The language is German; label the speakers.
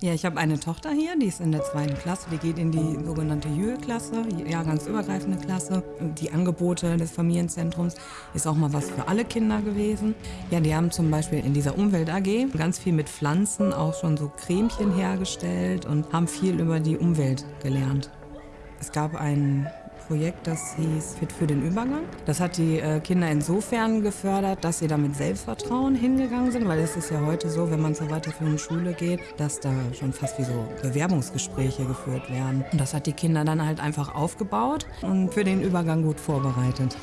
Speaker 1: Ja, ich habe eine Tochter hier, die ist in der zweiten Klasse, die geht in die sogenannte Jühe-Klasse, jahrgangsübergreifende Klasse. Die Angebote des Familienzentrums ist auch mal was für alle Kinder gewesen. Ja, die haben zum Beispiel in dieser Umwelt AG ganz viel mit Pflanzen auch schon so Cremchen hergestellt und haben viel über die Umwelt gelernt. Es gab ein Projekt, das hieß Fit für den Übergang. Das hat die äh, Kinder insofern gefördert, dass sie da mit Selbstvertrauen hingegangen sind, weil es ist ja heute so, wenn man zur weiterführenden Schule geht, dass da schon fast wie so Bewerbungsgespräche geführt werden. Und das hat die Kinder dann halt einfach aufgebaut und für den Übergang gut vorbereitet.